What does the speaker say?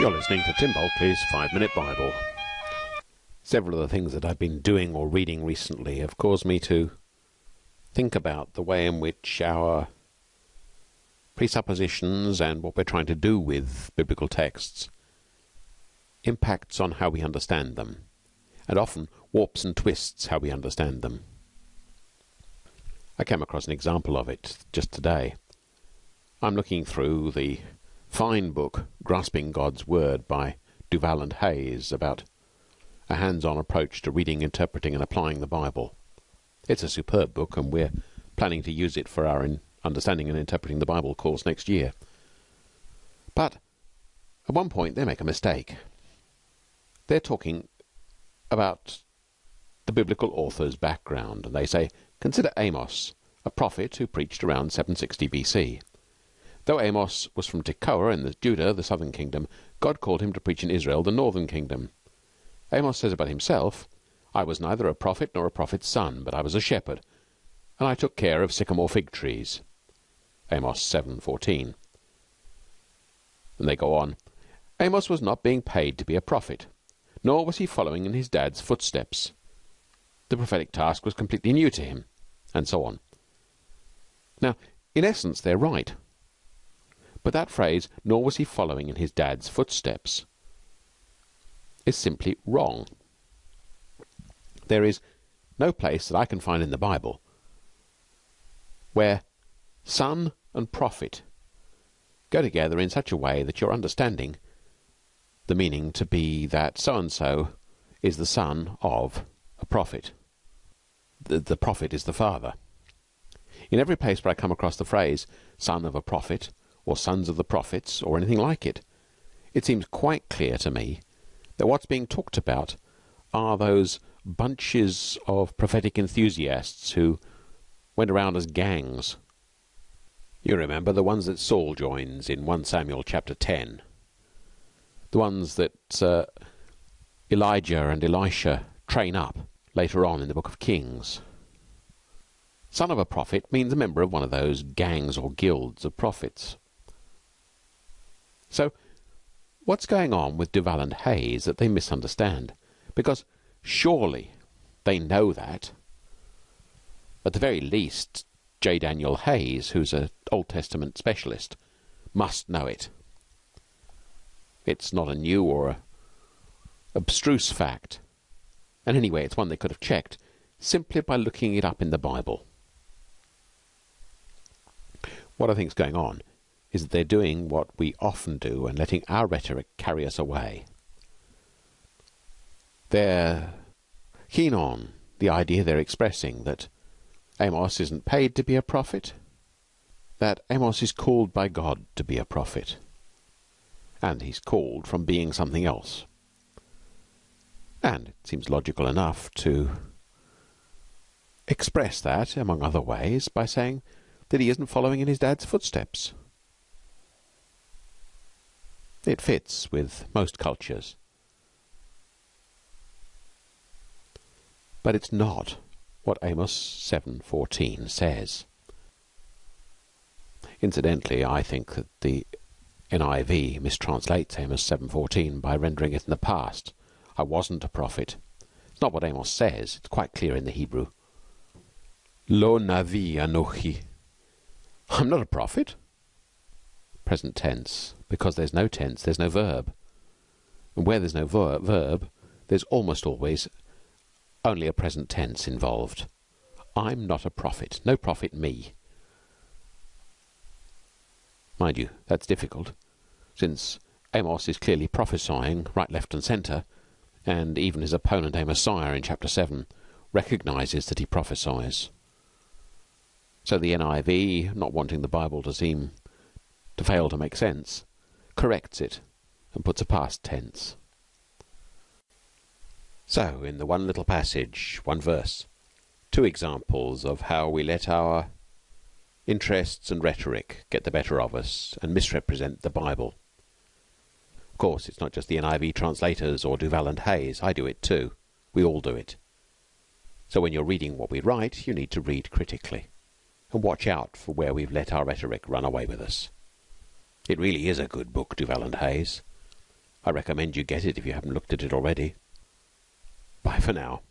You're listening to Tim Bulkeley's Five Minute Bible. Several of the things that I've been doing or reading recently have caused me to think about the way in which our presuppositions and what we're trying to do with biblical texts impacts on how we understand them, and often warps and twists how we understand them. I came across an example of it just today. I'm looking through the fine book Grasping God's Word by Duvall and Hays about a hands-on approach to reading, interpreting and applying the Bible. It's a superb book and we're planning to use it for our understanding and interpreting the Bible course next year. But at one point they make a mistake. They're talking about the biblical author's background and they say consider Amos, a prophet who preached around 760 BC. Though Amos was from Tekoa in the Judah, the southern kingdom, God called him to preach in Israel, the northern kingdom. Amos says about himself, I was neither a prophet nor a prophet's son, but I was a shepherd, and I took care of sycamore fig trees. Amos 7:14. And they go on. Amos was not being paid to be a prophet, nor was he following in his dad's footsteps. The prophetic task was completely new to him, and so on. Now, in essence, they're right. But that phrase, nor was he following in his dad's footsteps, is simply wrong. There is no place that I can find in the Bible where son and prophet go together in such a way that you're understanding the meaning to be that so and so is the son of a prophet. The, the prophet is the father. In every place where I come across the phrase son of a prophet or sons of the prophets, or anything like it. It seems quite clear to me that what's being talked about are those bunches of prophetic enthusiasts who went around as gangs. You remember the ones that Saul joins in 1 Samuel chapter 10. The ones that uh, Elijah and Elisha train up later on in the book of Kings. Son of a prophet means a member of one of those gangs or guilds of prophets. So, what's going on with Duvall and Hays that they misunderstand? Because surely they know that. At the very least, J. Daniel Hays, who's an Old Testament specialist, must know it. It's not a new or a abstruse fact. And anyway, it's one they could have checked simply by looking it up in the Bible. What I think is going on is that they're doing what we often do and letting our rhetoric carry us away. They're keen on the idea they're expressing that Amos isn't paid to be a prophet, that Amos is called by God to be a prophet, and he's called from being something else. And it seems logical enough to express that, among other ways, by saying that he isn't following in his dad's footsteps. It fits with most cultures. But it's not what Amos 7:14 says. Incidentally, I think that the NIV mistranslates Amos 7:14 by rendering it in the past. I wasn't a prophet. It's not what Amos says. It's quite clear in the Hebrew. Lo navi anochi. I'm not a prophet. Present tense because there's no tense, there's no verb. And where there's no ver verb, there's almost always only a present tense involved. I'm not a prophet. No prophet me. Mind you, that's difficult, since Amos is clearly prophesying right, left, and centre, and even his opponent Amaziah in chapter 7 recognizes that he prophesies. So the NIV, not wanting the Bible to seem to fail to make sense, corrects it and puts a past tense. So, in the one little passage, one verse, two examples of how we let our interests and rhetoric get the better of us and misrepresent the Bible. Of course, it's not just the NIV translators or Duvall and Hays. I do it too. We all do it. So when you're reading what we write, you need to read critically and watch out for where we've let our rhetoric run away with us. It really is a good book, Duvall and Hays. I recommend you get it if you haven't looked at it already. Bye for now.